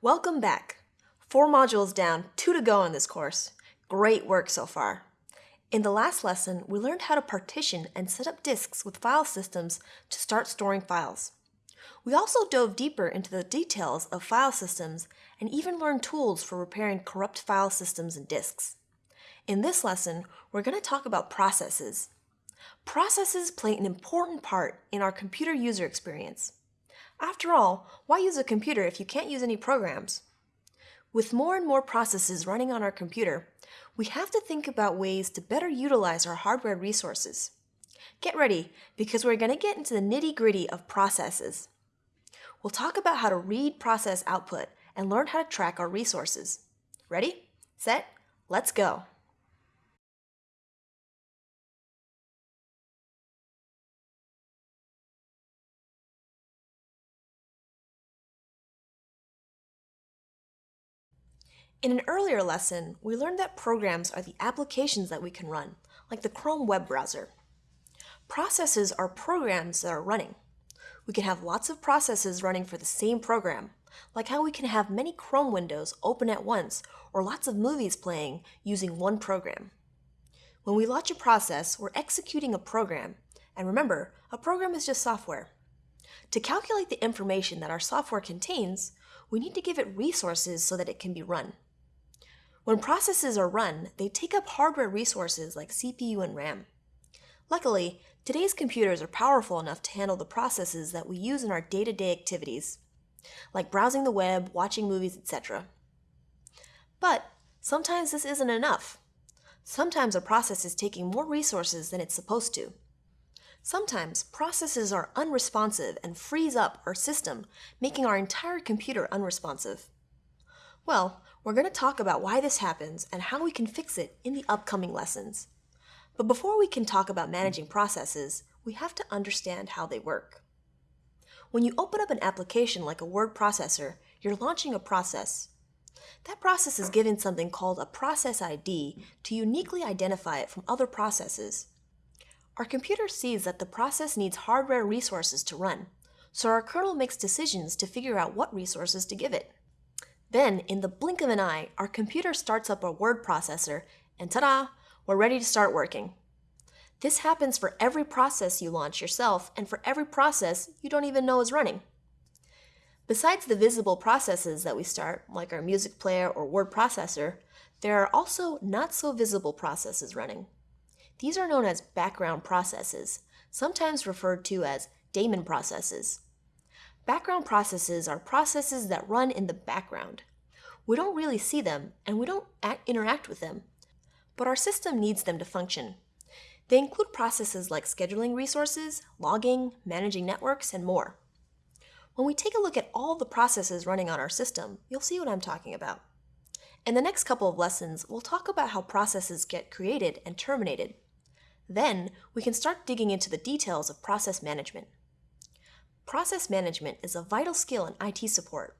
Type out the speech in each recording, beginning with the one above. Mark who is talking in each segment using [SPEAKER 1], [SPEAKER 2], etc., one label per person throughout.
[SPEAKER 1] Welcome back. Four modules down, two to go in this course. Great work so far. In the last lesson, we learned how to partition and set up disks with file systems to start storing files. We also dove deeper into the details of file systems and even learned tools for repairing corrupt file systems and disks. In this lesson, we're going to talk about processes. Processes play an important part in our computer user experience. After all, why use a computer if you can't use any programs? With more and more processes running on our computer, we have to think about ways to better utilize our hardware resources. Get ready, because we're going to get into the nitty gritty of processes. We'll talk about how to read process output and learn how to track our resources. Ready, set, let's go. In an earlier lesson, we learned that programs are the applications that we can run, like the Chrome web browser. Processes are programs that are running. We can have lots of processes running for the same program, like how we can have many Chrome windows open at once or lots of movies playing using one program. When we launch a process, we're executing a program, and remember, a program is just software. To calculate the information that our software contains, we need to give it resources so that it can be run. When processes are run, they take up hardware resources like CPU and RAM. Luckily, today's computers are powerful enough to handle the processes that we use in our day-to-day -day activities, like browsing the web, watching movies, etc. But sometimes this isn't enough. Sometimes a process is taking more resources than it's supposed to. Sometimes processes are unresponsive and freeze up our system, making our entire computer unresponsive. Well, we're going to talk about why this happens and how we can fix it in the upcoming lessons. But before we can talk about managing processes, we have to understand how they work. When you open up an application like a word processor, you're launching a process. That process is given something called a process ID to uniquely identify it from other processes. Our computer sees that the process needs hardware resources to run, so our kernel makes decisions to figure out what resources to give it. Then, in the blink of an eye, our computer starts up a word processor, and ta-da, we're ready to start working. This happens for every process you launch yourself and for every process you don't even know is running. Besides the visible processes that we start, like our music player or word processor, there are also not so visible processes running. These are known as background processes, sometimes referred to as daemon processes. Background processes are processes that run in the background. We don't really see them, and we don't interact with them, but our system needs them to function. They include processes like scheduling resources, logging, managing networks, and more. When we take a look at all the processes running on our system, you'll see what I'm talking about. In the next couple of lessons, we'll talk about how processes get created and terminated. Then, we can start digging into the details of process management. Process management is a vital skill in IT support.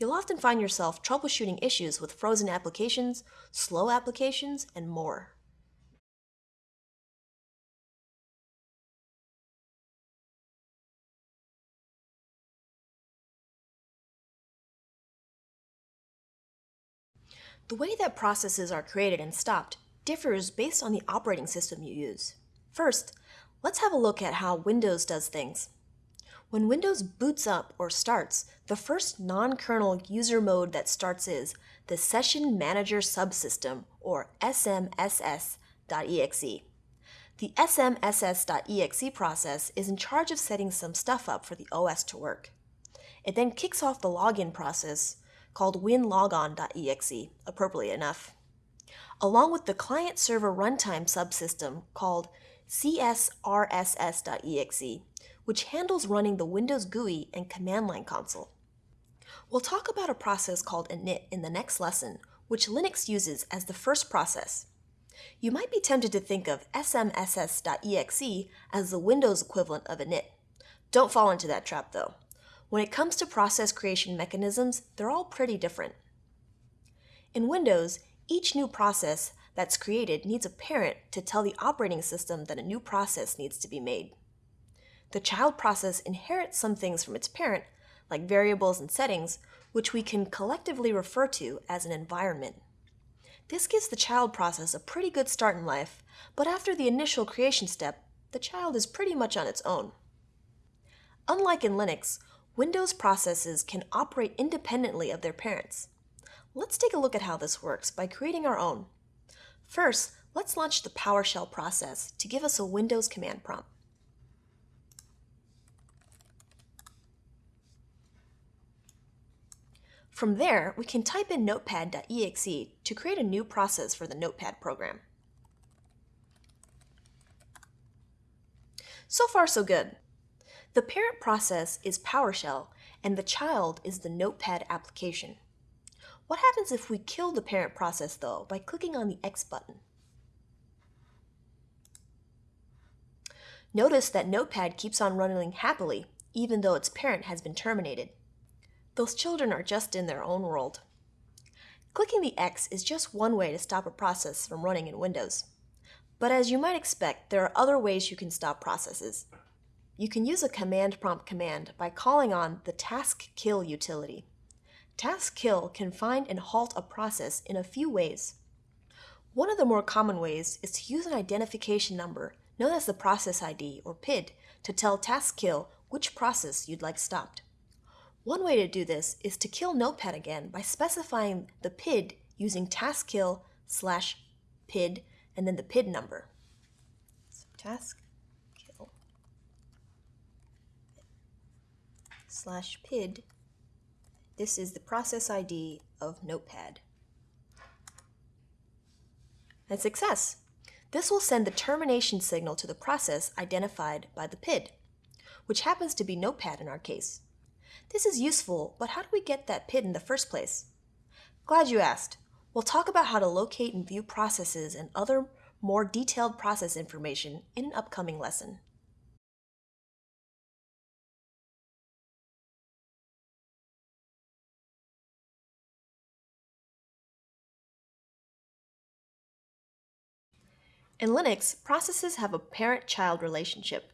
[SPEAKER 1] You'll often find yourself troubleshooting issues with frozen applications, slow applications, and more. The way that processes are created and stopped differs based on the operating system you use. First, let's have a look at how Windows does things. When Windows boots up or starts, the first non-kernel user mode that starts is the Session Manager Subsystem, or SMSS.exe. The SMSS.exe process is in charge of setting some stuff up for the OS to work. It then kicks off the login process called winlogon.exe, appropriately enough, along with the client-server runtime subsystem called csrss.exe, which handles running the Windows GUI and command line console. We'll talk about a process called init in the next lesson, which Linux uses as the first process. You might be tempted to think of smss.exe as the Windows equivalent of init. Don't fall into that trap though. When it comes to process creation mechanisms, they're all pretty different. In Windows, each new process that's created needs a parent to tell the operating system that a new process needs to be made the child process inherits some things from its parent, like variables and settings, which we can collectively refer to as an environment. This gives the child process a pretty good start in life, but after the initial creation step, the child is pretty much on its own. Unlike in Linux, Windows processes can operate independently of their parents. Let's take a look at how this works by creating our own. First, let's launch the PowerShell process to give us a Windows command prompt. From there, we can type in notepad.exe to create a new process for the Notepad program. So far, so good. The parent process is PowerShell, and the child is the Notepad application. What happens if we kill the parent process, though, by clicking on the X button? Notice that Notepad keeps on running happily, even though its parent has been terminated. Those children are just in their own world. Clicking the X is just one way to stop a process from running in Windows. But as you might expect, there are other ways you can stop processes. You can use a command prompt command by calling on the task kill utility. Task kill can find and halt a process in a few ways. One of the more common ways is to use an identification number known as the process ID or PID to tell task kill which process you'd like stopped. One way to do this is to kill Notepad again by specifying the PID using task kill slash PID and then the PID number. So task slash PID. This is the process ID of Notepad. And success! This will send the termination signal to the process identified by the PID, which happens to be Notepad in our case. This is useful, but how do we get that PID in the first place? Glad you asked. We'll talk about how to locate and view processes and other more detailed process information in an upcoming lesson. In Linux, processes have a parent-child relationship.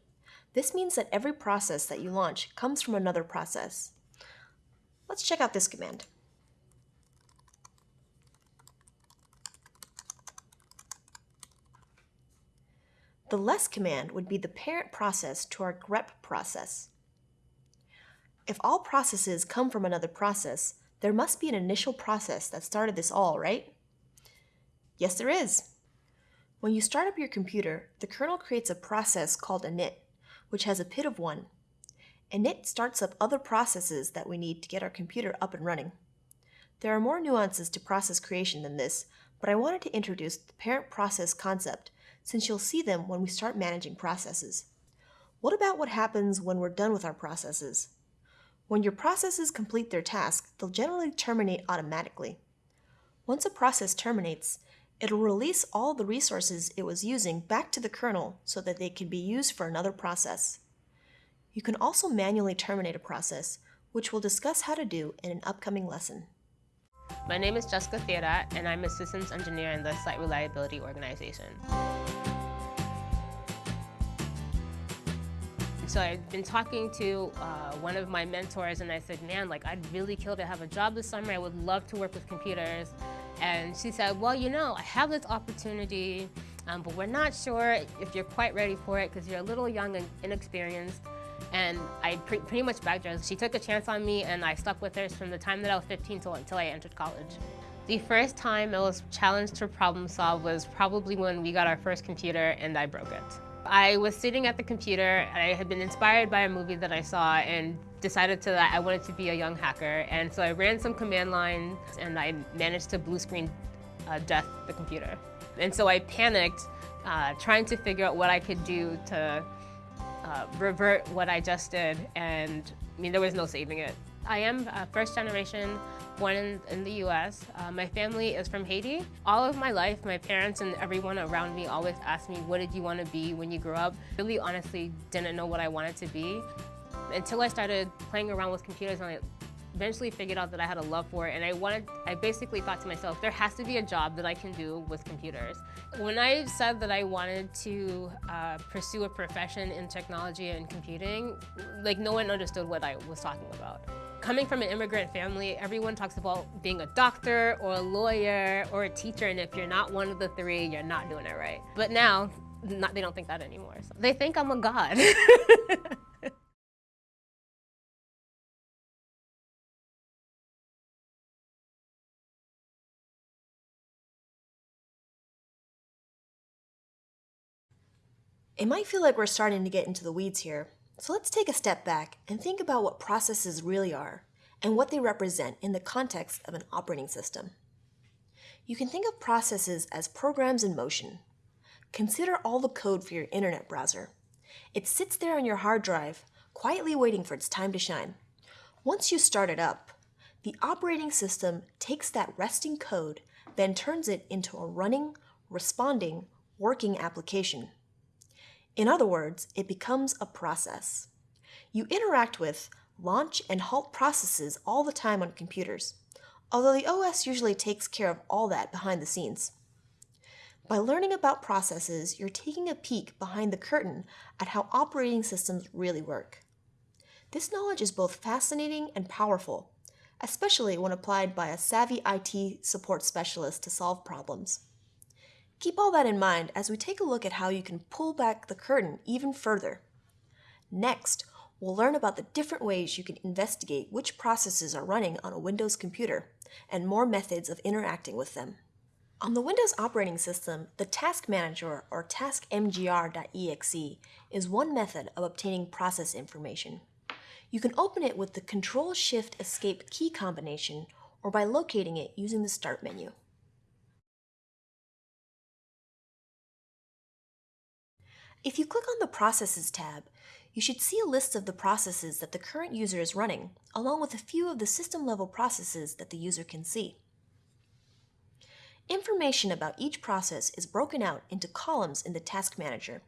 [SPEAKER 1] This means that every process that you launch comes from another process. Let's check out this command. The less command would be the parent process to our grep process. If all processes come from another process, there must be an initial process that started this all, right? Yes, there is. When you start up your computer, the kernel creates a process called init, which has a PID of 1. and it starts up other processes that we need to get our computer up and running. There are more nuances to process creation than this, but I wanted to introduce the parent process concept since you'll see them when we start managing processes. What about what happens when we're done with our processes? When your processes complete their task, they'll generally terminate automatically. Once a process terminates, it'll release all the resources it was using back to the kernel so that they can be used for another process. You can also manually terminate a process, which we'll discuss how to do in an upcoming lesson.
[SPEAKER 2] My name is Jessica Theodat, and I'm a systems engineer in the Site Reliability Organization. So I've been talking to uh, one of my mentors and I said, man, like I'd really kill to have a job this summer. I would love to work with computers. And she said, well, you know, I have this opportunity, um, but we're not sure if you're quite ready for it because you're a little young and inexperienced. And I pre pretty much backed her. She took a chance on me and I stuck with her from the time that I was 15 till, until I entered college. The first time I was challenged to problem solve was probably when we got our first computer and I broke it. I was sitting at the computer, and I had been inspired by a movie that I saw and decided to that I wanted to be a young hacker. And so I ran some command lines and I managed to blue screen uh, death the computer. And so I panicked uh, trying to figure out what I could do to uh, revert what I just did. And I mean, there was no saving it. I am first generation born in, in the US. Uh, my family is from Haiti. All of my life, my parents and everyone around me always asked me, what did you want to be when you grew up? Really honestly didn't know what I wanted to be until I started playing around with computers and I eventually figured out that I had a love for it and I wanted, I basically thought to myself, there has to be a job that I can do with computers. When I said that I wanted to uh, pursue a profession in technology and computing, like no one understood what I was talking about. Coming from an immigrant family, everyone talks about being a doctor or a lawyer or a teacher, and if you're not one of the three, you're not doing it right. But now, not, they don't think that anymore. So they think I'm a god.
[SPEAKER 1] It might feel like we're starting to get into the weeds here, so let's take a step back and think about what processes really are and what they represent in the context of an operating system. You can think of processes as programs in motion. Consider all the code for your internet browser. It sits there on your hard drive, quietly waiting for its time to shine. Once you start it up, the operating system takes that resting code, then turns it into a running, responding, working application. In other words, it becomes a process. You interact with, launch, and halt processes all the time on computers, although the OS usually takes care of all that behind the scenes. By learning about processes, you're taking a peek behind the curtain at how operating systems really work. This knowledge is both fascinating and powerful, especially when applied by a savvy IT support specialist to solve problems. Keep all that in mind as we take a look at how you can pull back the curtain even further. Next, we'll learn about the different ways you can investigate which processes are running on a Windows computer and more methods of interacting with them. On the Windows operating system, the Task Manager or taskmgr.exe is one method of obtaining process information. You can open it with the Control-Shift-Escape key combination or by locating it using the Start menu. If you click on the Processes tab, you should see a list of the processes that the current user is running, along with a few of the system-level processes that the user can see. Information about each process is broken out into columns in the Task Manager.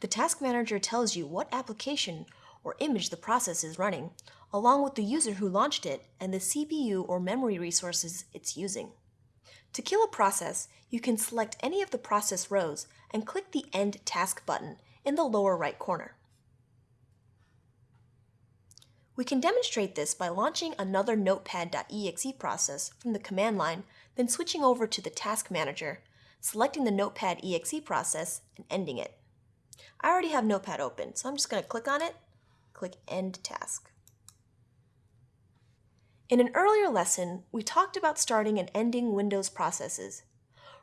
[SPEAKER 1] The Task Manager tells you what application or image the process is running, along with the user who launched it and the CPU or memory resources it's using. To kill a process, you can select any of the process rows and click the End Task button in the lower right corner. We can demonstrate this by launching another notepad.exe process from the command line, then switching over to the Task Manager, selecting the notepad.exe process, and ending it. I already have Notepad open, so I'm just going to click on it, click End Task. In an earlier lesson, we talked about starting and ending Windows processes.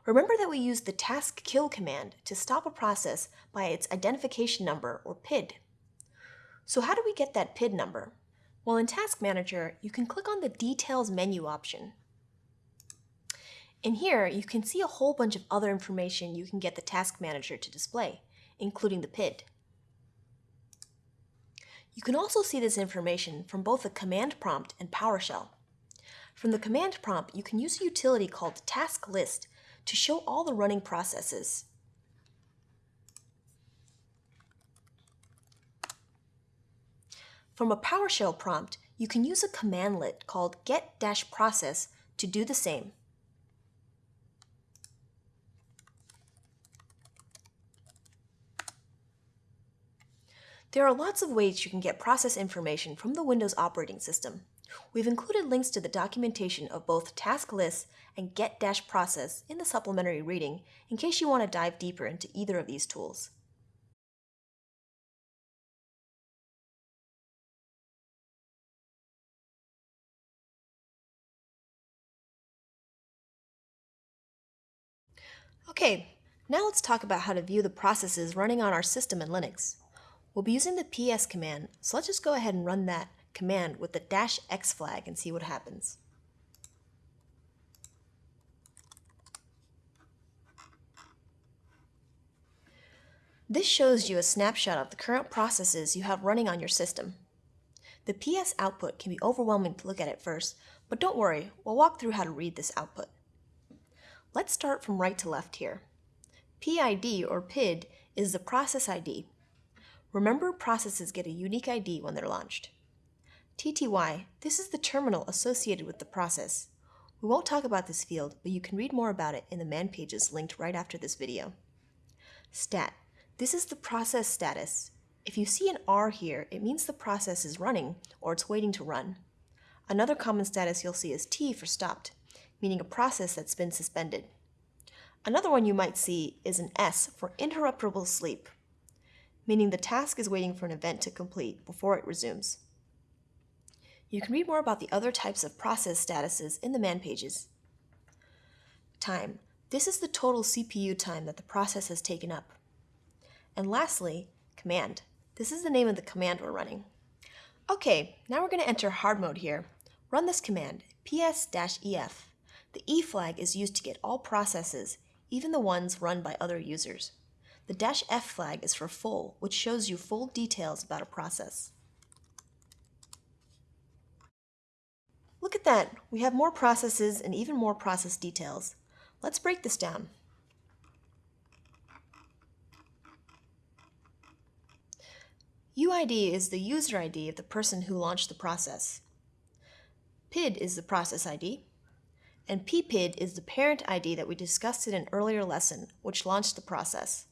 [SPEAKER 1] Remember that we used the task kill command to stop a process by its identification number, or PID. So how do we get that PID number? Well, in Task Manager, you can click on the Details menu option. In here, you can see a whole bunch of other information you can get the Task Manager to display, including the PID. You can also see this information from both the command prompt and PowerShell. From the command prompt, you can use a utility called Task List to show all the running processes. From a PowerShell prompt, you can use a commandlet called get-process to do the same. There are lots of ways you can get process information from the Windows operating system. We've included links to the documentation of both task lists and get-process in the supplementary reading in case you want to dive deeper into either of these tools. Okay, now let's talk about how to view the processes running on our system in Linux. We'll be using the ps command, so let's just go ahead and run that command with the dash x flag and see what happens. This shows you a snapshot of the current processes you have running on your system. The PS output can be overwhelming to look at at first, but don't worry, we'll walk through how to read this output. Let's start from right to left here. PID or PID is the process ID. Remember processes get a unique ID when they're launched. TTY, this is the terminal associated with the process. We won't talk about this field, but you can read more about it in the man pages linked right after this video. Stat, this is the process status. If you see an R here, it means the process is running or it's waiting to run. Another common status you'll see is T for stopped, meaning a process that's been suspended. Another one you might see is an S for interruptible sleep, meaning the task is waiting for an event to complete before it resumes. You can read more about the other types of process statuses in the man pages. Time. This is the total CPU time that the process has taken up. And lastly, command. This is the name of the command we're running. Okay, now we're going to enter hard mode here. Run this command, ps-ef. The E flag is used to get all processes, even the ones run by other users. The dash F flag is for full, which shows you full details about a process. Look at that, we have more processes and even more process details. Let's break this down. UID is the user ID of the person who launched the process. PID is the process ID, and PPID is the parent ID that we discussed in an earlier lesson, which launched the process.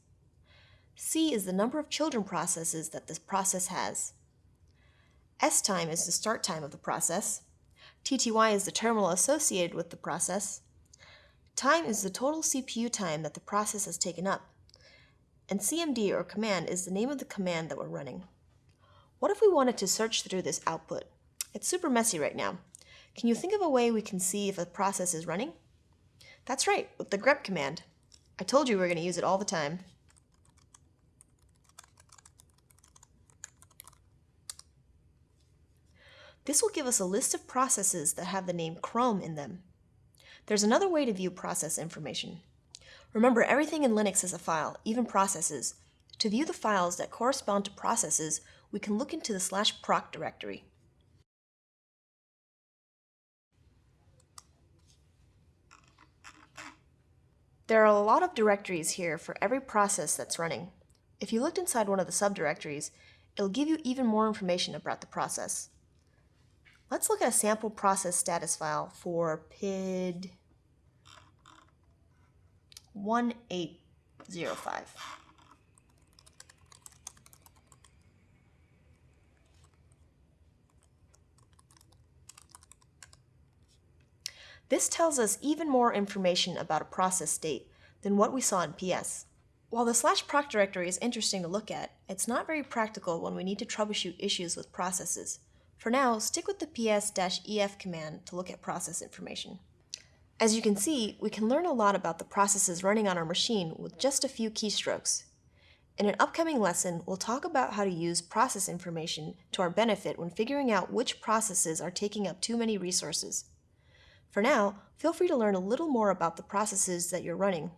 [SPEAKER 1] C is the number of children processes that this process has. S time is the start time of the process. TTY is the terminal associated with the process. Time is the total CPU time that the process has taken up. And CMD or command is the name of the command that we're running. What if we wanted to search through this output? It's super messy right now. Can you think of a way we can see if a process is running? That's right, with the grep command. I told you we are going to use it all the time. This will give us a list of processes that have the name Chrome in them. There's another way to view process information. Remember, everything in Linux is a file, even processes. To view the files that correspond to processes, we can look into the slash proc directory. There are a lot of directories here for every process that's running. If you looked inside one of the subdirectories, it'll give you even more information about the process. Let's look at a sample process status file for PID 1805. This tells us even more information about a process state than what we saw in PS. While the slash proc directory is interesting to look at, it's not very practical when we need to troubleshoot issues with processes. For now, stick with the ps-ef command to look at process information. As you can see, we can learn a lot about the processes running on our machine with just a few keystrokes. In an upcoming lesson, we'll talk about how to use process information to our benefit when figuring out which processes are taking up too many resources. For now, feel free to learn a little more about the processes that you're running.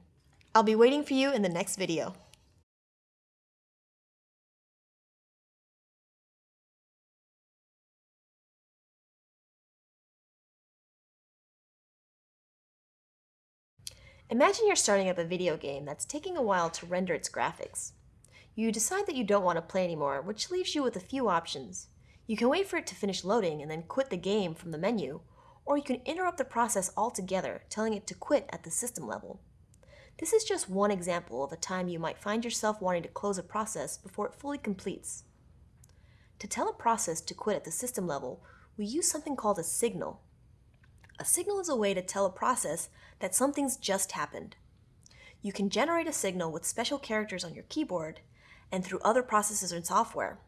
[SPEAKER 1] I'll be waiting for you in the next video. Imagine you're starting up a video game that's taking a while to render its graphics. You decide that you don't want to play anymore, which leaves you with a few options. You can wait for it to finish loading and then quit the game from the menu, or you can interrupt the process altogether, telling it to quit at the system level. This is just one example of a time you might find yourself wanting to close a process before it fully completes. To tell a process to quit at the system level, we use something called a signal. A signal is a way to tell a process that something's just happened. You can generate a signal with special characters on your keyboard and through other processes and software.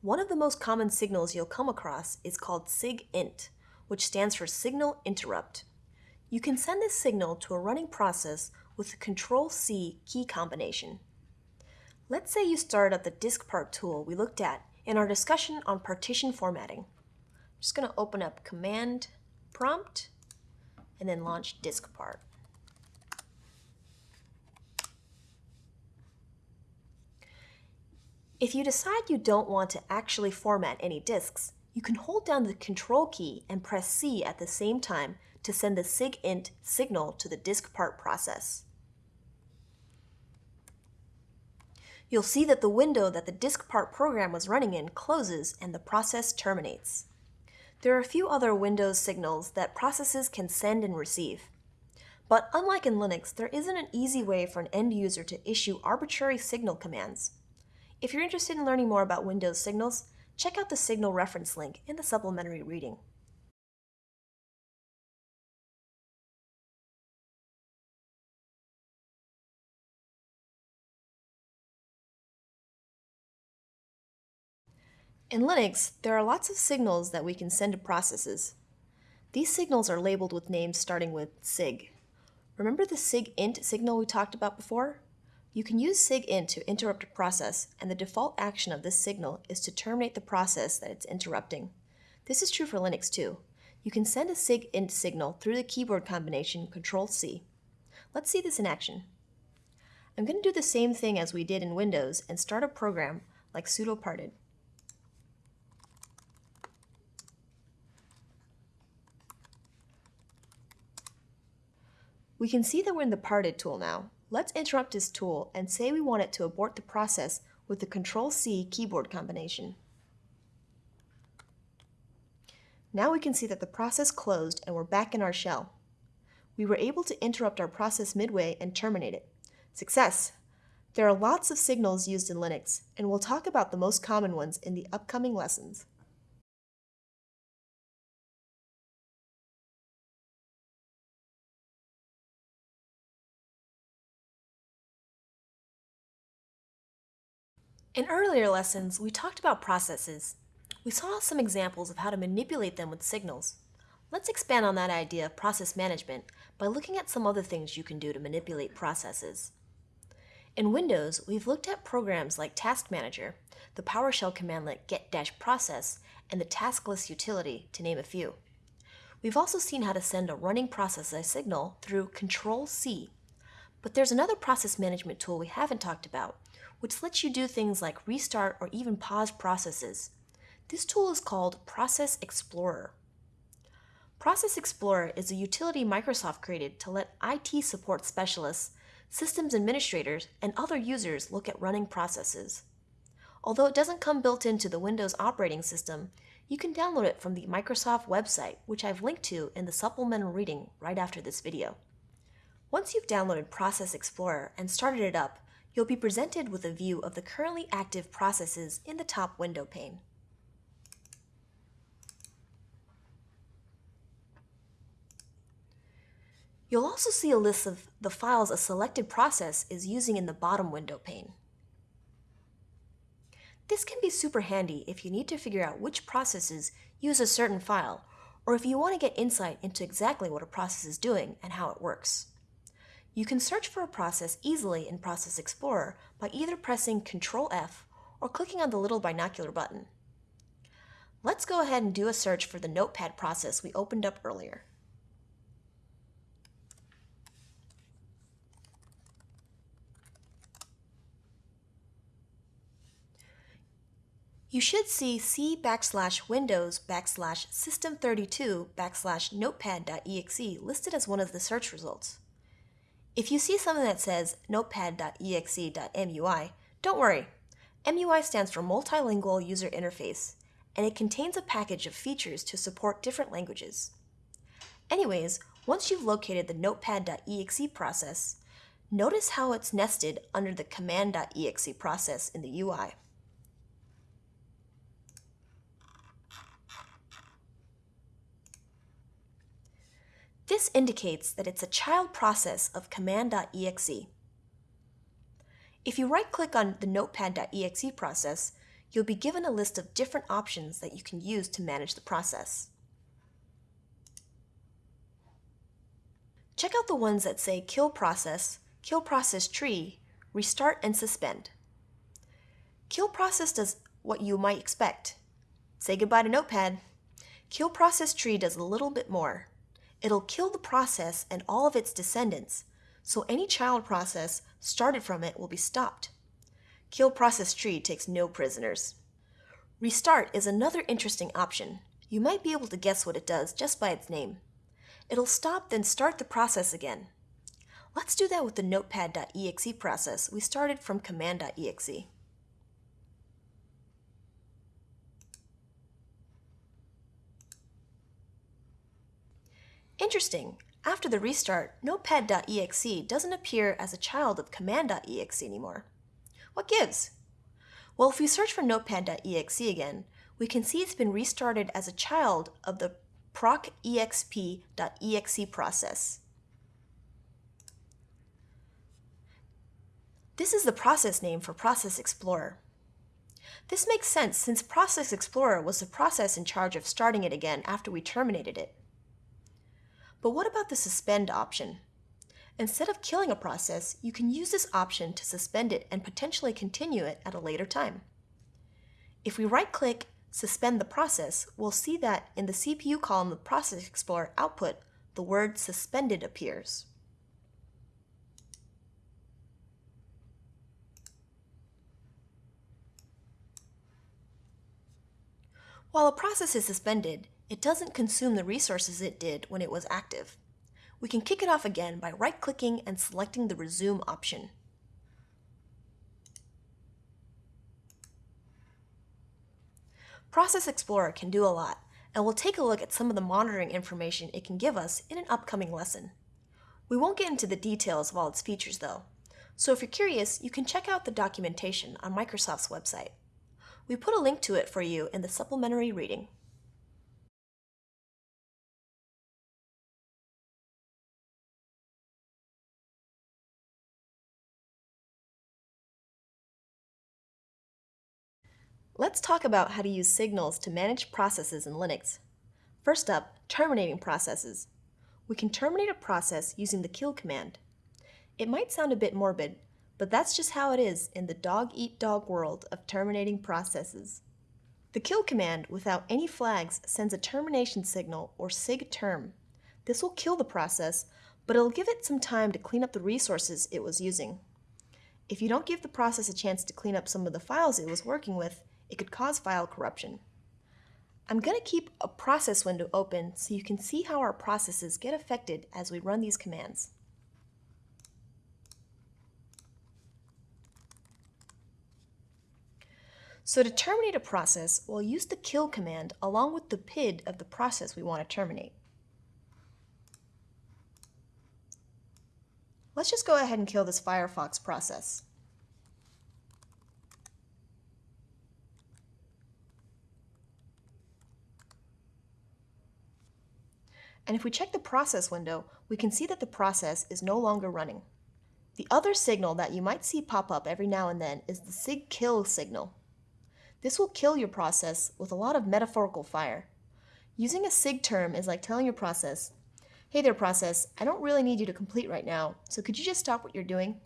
[SPEAKER 1] One of the most common signals you'll come across is called SIGINT, which stands for Signal Interrupt. You can send this signal to a running process with the Control-C key combination. Let's say you start up the diskpart tool we looked at in our discussion on partition formatting. I'm just going to open up Command Prompt and then launch diskpart. If you decide you don't want to actually format any disks, you can hold down the Control key and press C at the same time to send the SIGINT signal to the diskpart process. You'll see that the window that the diskpart program was running in closes and the process terminates. There are a few other Windows signals that processes can send and receive. But unlike in Linux, there isn't an easy way for an end user to issue arbitrary signal commands. If you're interested in learning more about Windows signals, check out the signal reference link in the supplementary reading. In Linux, there are lots of signals that we can send to processes. These signals are labeled with names starting with SIG. Remember the SIGINT signal we talked about before? You can use SIGINT to interrupt a process, and the default action of this signal is to terminate the process that it's interrupting. This is true for Linux too. You can send a SIGINT signal through the keyboard combination Control-C. Let's see this in action. I'm going to do the same thing as we did in Windows and start a program like sudo parted. We can see that we're in the parted tool now. Let's interrupt this tool and say we want it to abort the process with the Control-C keyboard combination. Now we can see that the process closed and we're back in our shell. We were able to interrupt our process midway and terminate it. Success! There are lots of signals used in Linux, and we'll talk about the most common ones in the upcoming lessons. In earlier lessons, we talked about processes. We saw some examples of how to manipulate them with signals. Let's expand on that idea of process management by looking at some other things you can do to manipulate processes. In Windows, we've looked at programs like Task Manager, the PowerShell commandlet get-process, and the tasklist utility, to name a few. We've also seen how to send a running process a signal through Control-C. But there's another process management tool we haven't talked about, which lets you do things like restart or even pause processes. This tool is called Process Explorer. Process Explorer is a utility Microsoft created to let IT support specialists, systems administrators, and other users look at running processes. Although it doesn't come built into the Windows operating system, you can download it from the Microsoft website, which I've linked to in the supplemental reading right after this video. Once you've downloaded Process Explorer and started it up, you'll be presented with a view of the currently active processes in the top window pane. You'll also see a list of the files a selected process is using in the bottom window pane. This can be super handy if you need to figure out which processes use a certain file, or if you want to get insight into exactly what a process is doing and how it works. You can search for a process easily in Process Explorer by either pressing Ctrl F or clicking on the little binocular button. Let's go ahead and do a search for the Notepad process we opened up earlier. You should see C backslash Windows backslash System32 backslash Notepad.exe listed as one of the search results. If you see something that says notepad.exe.mui, don't worry. MUI stands for Multilingual User Interface, and it contains a package of features to support different languages. Anyways, once you've located the notepad.exe process, notice how it's nested under the command.exe process in the UI. This indicates that it's a child process of command.exe. If you right-click on the notepad.exe process, you'll be given a list of different options that you can use to manage the process. Check out the ones that say kill process, kill process tree, restart and suspend. Kill process does what you might expect. Say goodbye to Notepad. Kill process tree does a little bit more it'll kill the process and all of its descendants, so any child process started from it will be stopped. Kill process tree takes no prisoners. Restart is another interesting option. You might be able to guess what it does just by its name. It'll stop then start the process again. Let's do that with the notepad.exe process we started from command.exe. Interesting, after the restart, notepad.exe doesn't appear as a child of command.exe anymore. What gives? Well, if we search for notepad.exe again, we can see it's been restarted as a child of the procexp.exe process. This is the process name for Process Explorer. This makes sense since Process Explorer was the process in charge of starting it again after we terminated it. But what about the suspend option? Instead of killing a process, you can use this option to suspend it and potentially continue it at a later time. If we right-click Suspend the Process, we'll see that in the CPU column of Process Explorer output, the word Suspended appears. While a process is suspended, it doesn't consume the resources it did when it was active. We can kick it off again by right-clicking and selecting the Resume option. Process Explorer can do a lot, and we'll take a look at some of the monitoring information it can give us in an upcoming lesson. We won't get into the details of all its features though, so if you're curious, you can check out the documentation on Microsoft's website. We put a link to it for you in the supplementary reading. Let's talk about how to use signals to manage processes in Linux. First up, terminating processes. We can terminate a process using the kill command. It might sound a bit morbid, but that's just how it is in the dog-eat-dog world of terminating processes. The kill command without any flags sends a termination signal or sig term. This will kill the process, but it'll give it some time to clean up the resources it was using. If you don't give the process a chance to clean up some of the files it was working with, it could cause file corruption. I'm going to keep a process window open so you can see how our processes get affected as we run these commands. So to terminate a process, we'll use the kill command along with the PID of the process we want to terminate. Let's just go ahead and kill this Firefox process. And if we check the process window, we can see that the process is no longer running. The other signal that you might see pop up every now and then is the sig kill signal. This will kill your process with a lot of metaphorical fire. Using a sig term is like telling your process, hey there process, I don't really need you to complete right now, so could you just stop what you're doing?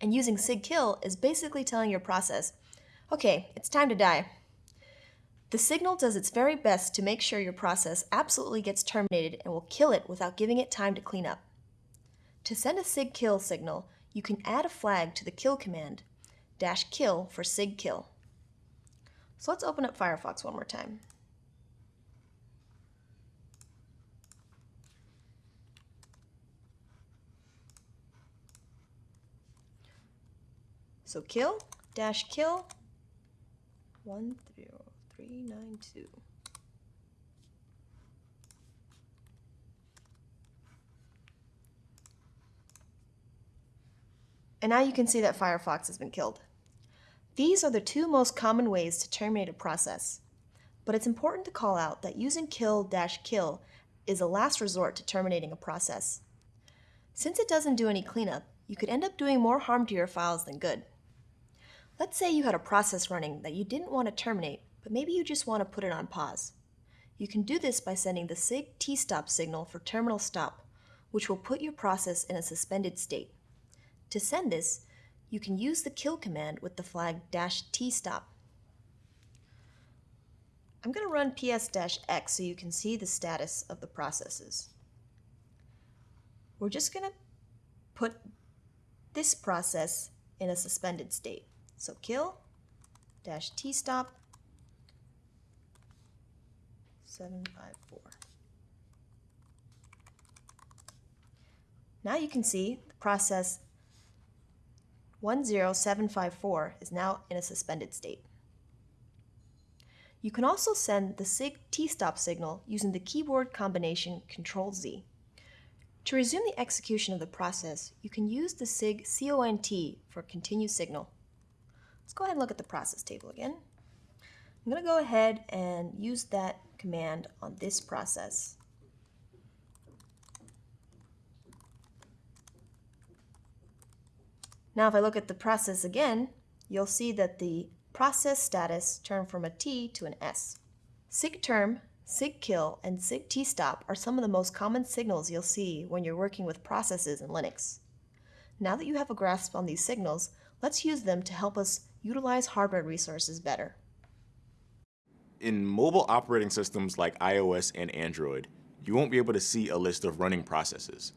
[SPEAKER 1] And using sig kill is basically telling your process, okay, it's time to die. The signal does its very best to make sure your process absolutely gets terminated and will kill it without giving it time to clean up. To send a sig kill signal, you can add a flag to the kill command, dash kill for sig kill. So let's open up Firefox one more time. So kill dash kill one zero 392. And now you can see that Firefox has been killed. These are the two most common ways to terminate a process. But it's important to call out that using kill-kill is a last resort to terminating a process. Since it doesn't do any cleanup, you could end up doing more harm to your files than good. Let's say you had a process running that you didn't want to terminate, but maybe you just want to put it on pause. You can do this by sending the SIG T-stop signal for terminal stop, which will put your process in a suspended state. To send this, you can use the kill command with the flag dash T-stop. I'm going to run ps-x so you can see the status of the processes. We're just going to put this process in a suspended state. So kill dash T-stop 754. Now you can see the process 10754 is now in a suspended state. You can also send the SIG T-stop signal using the keyboard combination Control-Z. To resume the execution of the process, you can use the SIG CONT for continue signal. Let's go ahead and look at the process table again. I'm going to go ahead and use that command on this process. Now if I look at the process again, you'll see that the process status turned from a T to an S. sigterm, sigkill, and sigtstop are some of the most common signals you'll see when you're working with processes in Linux. Now that you have a grasp on these signals, let's use them to help us utilize hardware resources better.
[SPEAKER 3] In mobile operating systems like iOS and Android, you won't be able to see a list of running processes.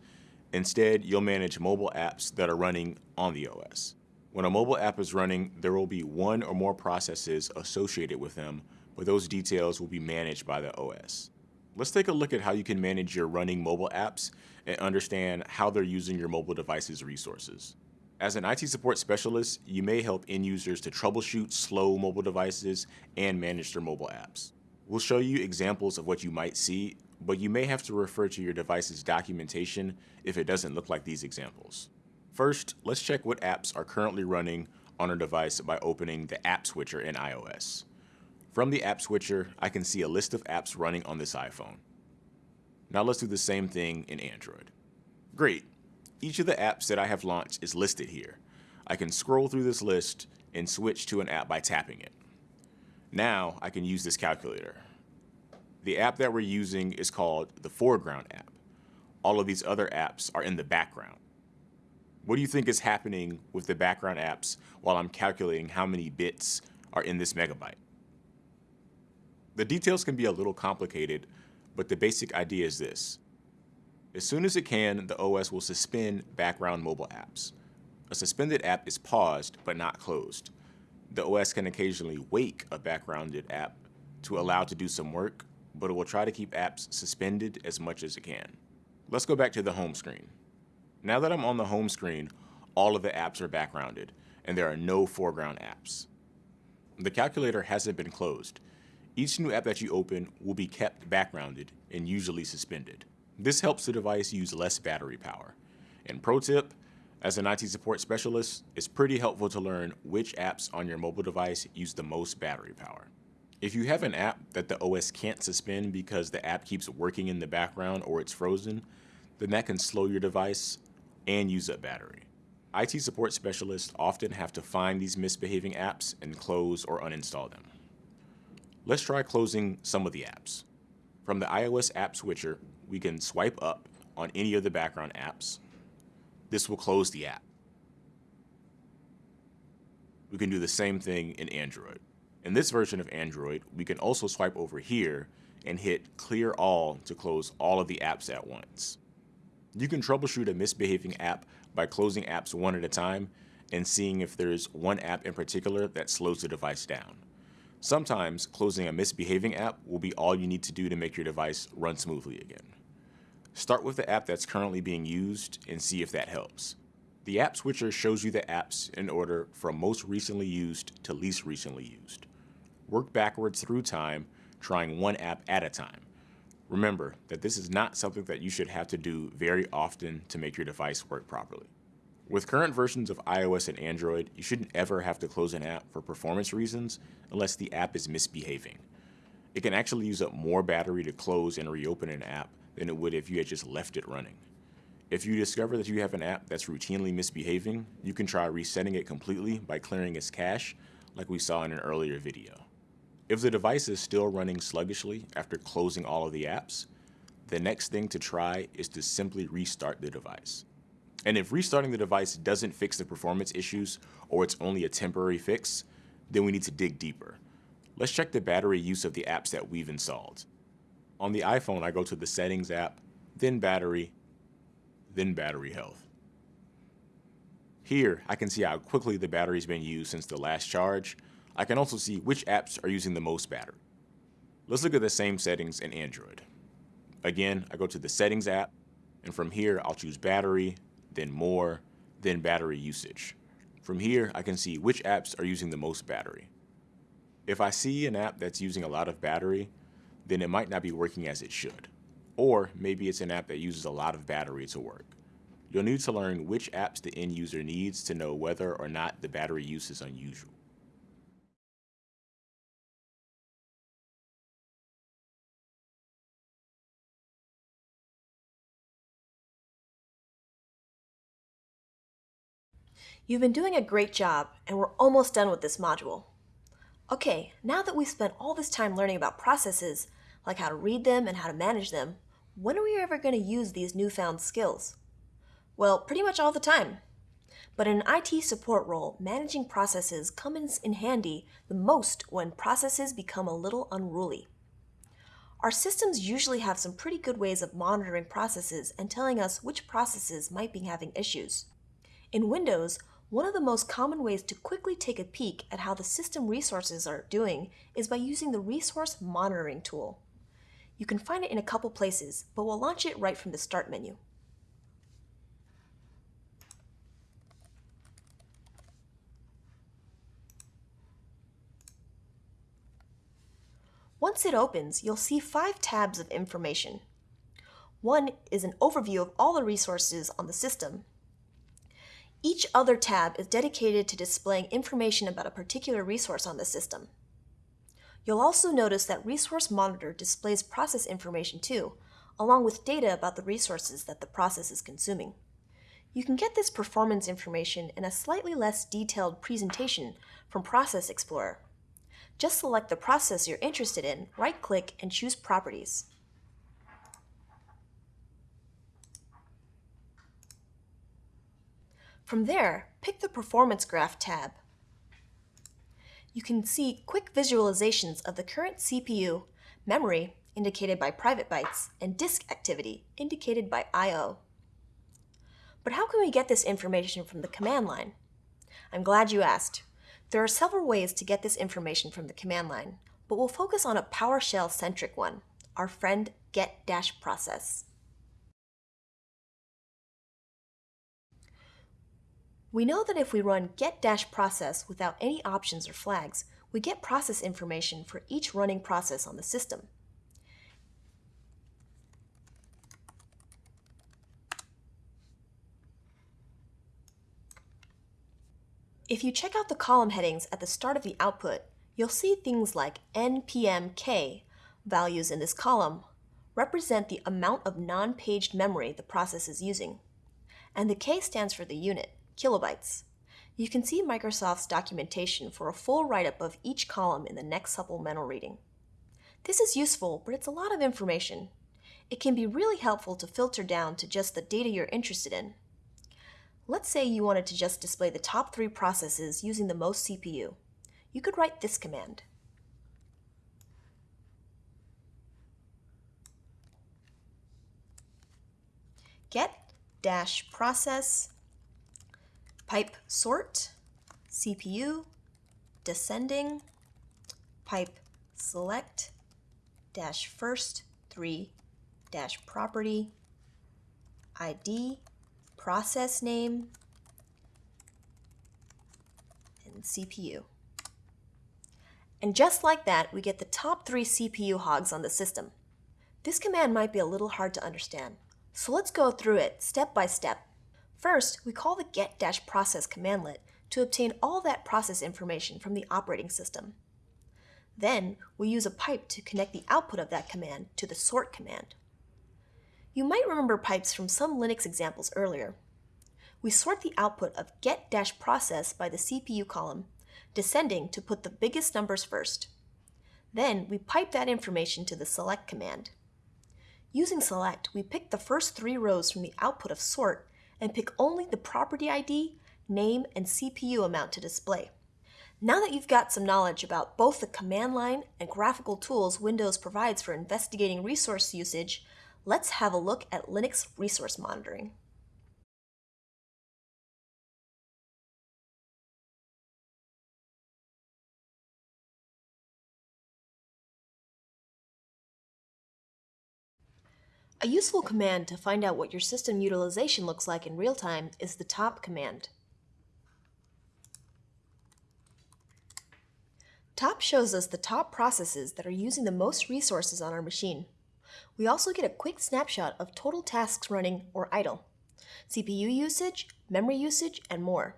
[SPEAKER 3] Instead, you'll manage mobile apps that are running on the OS. When a mobile app is running, there will be one or more processes associated with them, but those details will be managed by the OS. Let's take a look at how you can manage your running mobile apps and understand how they're using your mobile device's resources. As an IT support specialist, you may help end users to troubleshoot slow mobile devices and manage their mobile apps. We'll show you examples of what you might see, but you may have to refer to your device's documentation if it doesn't look like these examples. First, let's check what apps are currently running on our device by opening the App Switcher in iOS. From the App Switcher, I can see a list of apps running on this iPhone. Now let's do the same thing in Android. Great, each of the apps that I have launched is listed here. I can scroll through this list and switch to an app by tapping it. Now I can use this calculator. The app that we're using is called the foreground app. All of these other apps are in the background. What do you think is happening with the background apps while I'm calculating how many bits are in this megabyte? The details can be a little complicated, but the basic idea is this. As soon as it can, the OS will suspend background mobile apps. A suspended app is paused but not closed. The OS can occasionally wake a backgrounded app to allow to do some work, but it will try to keep apps suspended as much as it can. Let's go back to the home screen. Now that I'm on the home screen, all of the apps are backgrounded, and there are no foreground apps. The calculator hasn't been closed. Each new app that you open will be kept backgrounded and usually suspended. This helps the device use less battery power. And pro tip, as an IT support specialist, it's pretty helpful to learn which apps on your mobile device use the most battery power. If you have an app that the OS can't suspend because the app keeps working in the background or it's frozen, then that can slow your device and use up battery. IT support specialists often have to find these misbehaving apps and close or uninstall them. Let's try closing some of the apps. From the iOS app switcher, we can swipe up on any of the background apps. This will close the app. We can do the same thing in Android. In this version of Android, we can also swipe over here and hit clear all to close all of the apps at once. You can troubleshoot a misbehaving app by closing apps one at a time and seeing if there's one app in particular that slows the device down. Sometimes closing a misbehaving app will be all you need to do to make your device run smoothly again. Start with the app that's currently being used and see if that helps. The app switcher shows you the apps in order from most recently used to least recently used. Work backwards through time, trying one app at a time. Remember that this is not something that you should have to do very often to make your device work properly. With current versions of iOS and Android, you shouldn't ever have to close an app for performance reasons unless the app is misbehaving. It can actually use up more battery to close and reopen an app than it would if you had just left it running. If you discover that you have an app that's routinely misbehaving, you can try resetting it completely by clearing its cache, like we saw in an earlier video. If the device is still running sluggishly after closing all of the apps, the next thing to try is to simply restart the device. And if restarting the device doesn't fix the performance issues, or it's only a temporary fix, then we need to dig deeper. Let's check the battery use of the apps that we've installed. On the iPhone, I go to the Settings app, then Battery, then Battery Health. Here, I can see how quickly the battery's been used since the last charge. I can also see which apps are using the most battery. Let's look at the same settings in Android. Again, I go to the Settings app, and from here, I'll choose Battery, then More, then Battery Usage. From here, I can see which apps are using the most battery. If I see an app that's using a lot of battery, then it might not be working as it should. Or maybe it's an app that uses a lot of battery to work. You'll need to learn which apps the end user needs to know whether or not the battery use is unusual.
[SPEAKER 1] You've been doing a great job, and we're almost done with this module. Okay, now that we've spent all this time learning about processes, like how to read them and how to manage them, when are we ever going to use these newfound skills? Well, pretty much all the time. But in an IT support role, managing processes comes in handy the most when processes become a little unruly. Our systems usually have some pretty good ways of monitoring processes and telling us which processes might be having issues. In Windows, one of the most common ways to quickly take a peek at how the system resources are doing is by using the Resource Monitoring tool. You can find it in a couple places, but we'll launch it right from the Start menu. Once it opens, you'll see five tabs of information. One is an overview of all the resources on the system, each other tab is dedicated to displaying information about a particular resource on the system. You'll also notice that Resource Monitor displays process information too, along with data about the resources that the process is consuming. You can get this performance information in a slightly less detailed presentation from Process Explorer. Just select the process you're interested in, right-click, and choose Properties. From there, pick the Performance Graph tab. You can see quick visualizations of the current CPU, memory, indicated by private bytes, and disk activity, indicated by I.O. But how can we get this information from the command line? I'm glad you asked. There are several ways to get this information from the command line, but we'll focus on a PowerShell-centric one, our friend get-process. We know that if we run get-process without any options or flags, we get process information for each running process on the system. If you check out the column headings at the start of the output, you'll see things like npmk values in this column represent the amount of non-paged memory the process is using, and the K stands for the unit kilobytes. You can see Microsoft's documentation for a full write-up of each column in the next supplemental reading. This is useful, but it's a lot of information. It can be really helpful to filter down to just the data you're interested in. Let's say you wanted to just display the top three processes using the most CPU. You could write this command. get dash process pipe sort, CPU, descending, pipe select, dash first, 3, dash property, ID, process name, and CPU. And just like that, we get the top three CPU hogs on the system. This command might be a little hard to understand, so let's go through it step by step First, we call the get-process commandlet to obtain all that process information from the operating system. Then, we use a pipe to connect the output of that command to the sort command. You might remember pipes from some Linux examples earlier. We sort the output of get-process by the CPU column, descending to put the biggest numbers first. Then, we pipe that information to the select command. Using select, we pick the first three rows from the output of sort and pick only the property ID, name, and CPU amount to display. Now that you've got some knowledge about both the command line and graphical tools Windows provides for investigating resource usage, let's have a look at Linux resource monitoring. A useful command to find out what your system utilization looks like in real time is the top command. Top shows us the top processes that are using the most resources on our machine. We also get a quick snapshot of total tasks running or idle, CPU usage, memory usage, and more.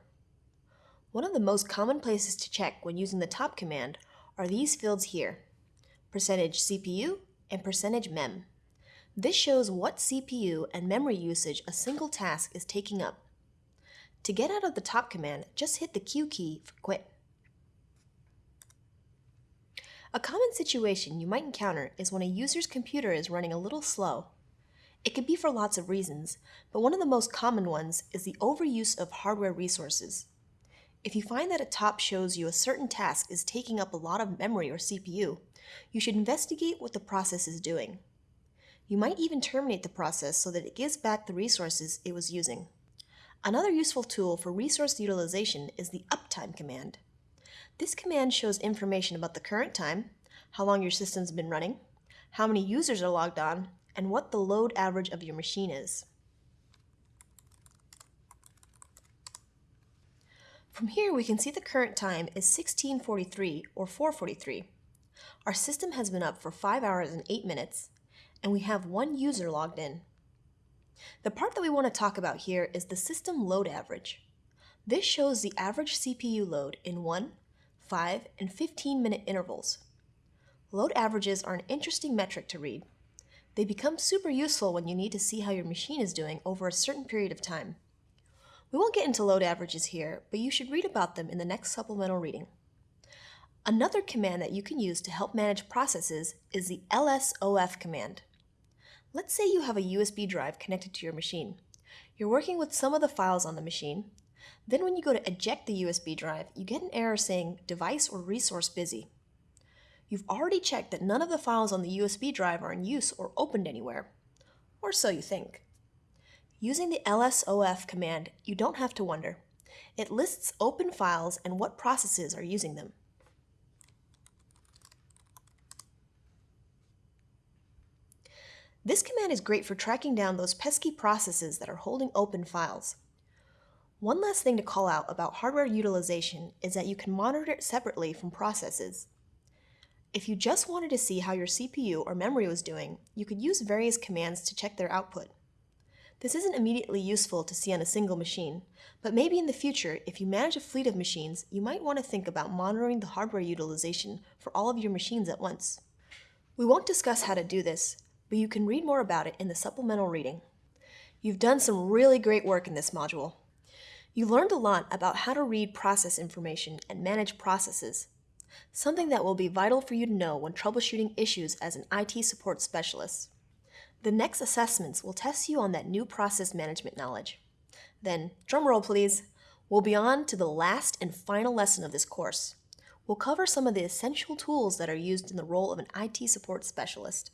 [SPEAKER 1] One of the most common places to check when using the top command are these fields here, percentage CPU and percentage mem. This shows what CPU and memory usage a single task is taking up. To get out of the top command, just hit the Q key for quit. A common situation you might encounter is when a user's computer is running a little slow. It could be for lots of reasons, but one of the most common ones is the overuse of hardware resources. If you find that a top shows you a certain task is taking up a lot of memory or CPU, you should investigate what the process is doing. You might even terminate the process so that it gives back the resources it was using. Another useful tool for resource utilization is the uptime command. This command shows information about the current time, how long your system's been running, how many users are logged on, and what the load average of your machine is. From here, we can see the current time is 1643 or 443. Our system has been up for 5 hours and 8 minutes, and we have one user logged in. The part that we want to talk about here is the system load average. This shows the average CPU load in 1, 5, and 15 minute intervals. Load averages are an interesting metric to read. They become super useful when you need to see how your machine is doing over a certain period of time. We won't get into load averages here, but you should read about them in the next supplemental reading. Another command that you can use to help manage processes is the lsof command. Let's say you have a USB drive connected to your machine. You're working with some of the files on the machine. Then when you go to eject the USB drive, you get an error saying device or resource busy. You've already checked that none of the files on the USB drive are in use or opened anywhere. Or so you think. Using the lsof command, you don't have to wonder. It lists open files and what processes are using them. This command is great for tracking down those pesky processes that are holding open files. One last thing to call out about hardware utilization is that you can monitor it separately from processes. If you just wanted to see how your CPU or memory was doing, you could use various commands to check their output. This isn't immediately useful to see on a single machine, but maybe in the future, if you manage a fleet of machines, you might want to think about monitoring the hardware utilization for all of your machines at once. We won't discuss how to do this, but you can read more about it in the supplemental reading. You've done some really great work in this module. You learned a lot about how to read process information and manage processes, something that will be vital for you to know when troubleshooting issues as an IT support specialist. The next assessments will test you on that new process management knowledge. Then, drumroll please, we'll be on to the last and final lesson of this course. We'll cover some of the essential tools that are used in the role of an IT support specialist.